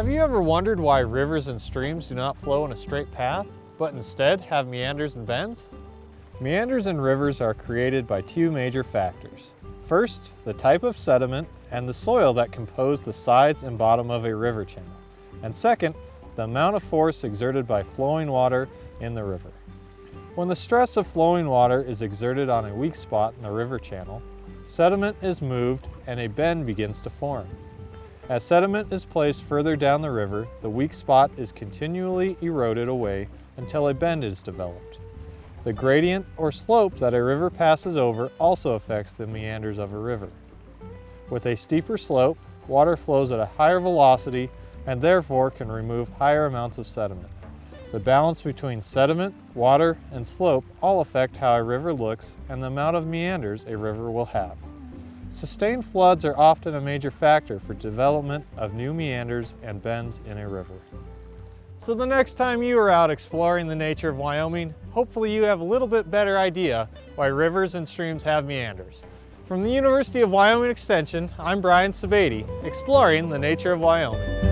Have you ever wondered why rivers and streams do not flow in a straight path, but instead have meanders and bends? Meanders in rivers are created by two major factors. First, the type of sediment and the soil that compose the sides and bottom of a river channel. And second, the amount of force exerted by flowing water in the river. When the stress of flowing water is exerted on a weak spot in the river channel, sediment is moved and a bend begins to form. As sediment is placed further down the river, the weak spot is continually eroded away until a bend is developed. The gradient or slope that a river passes over also affects the meanders of a river. With a steeper slope, water flows at a higher velocity and therefore can remove higher amounts of sediment. The balance between sediment, water, and slope all affect how a river looks and the amount of meanders a river will have. Sustained floods are often a major factor for development of new meanders and bends in a river. So the next time you are out exploring the nature of Wyoming, hopefully you have a little bit better idea why rivers and streams have meanders. From the University of Wyoming Extension, I'm Brian Sebade, exploring the nature of Wyoming.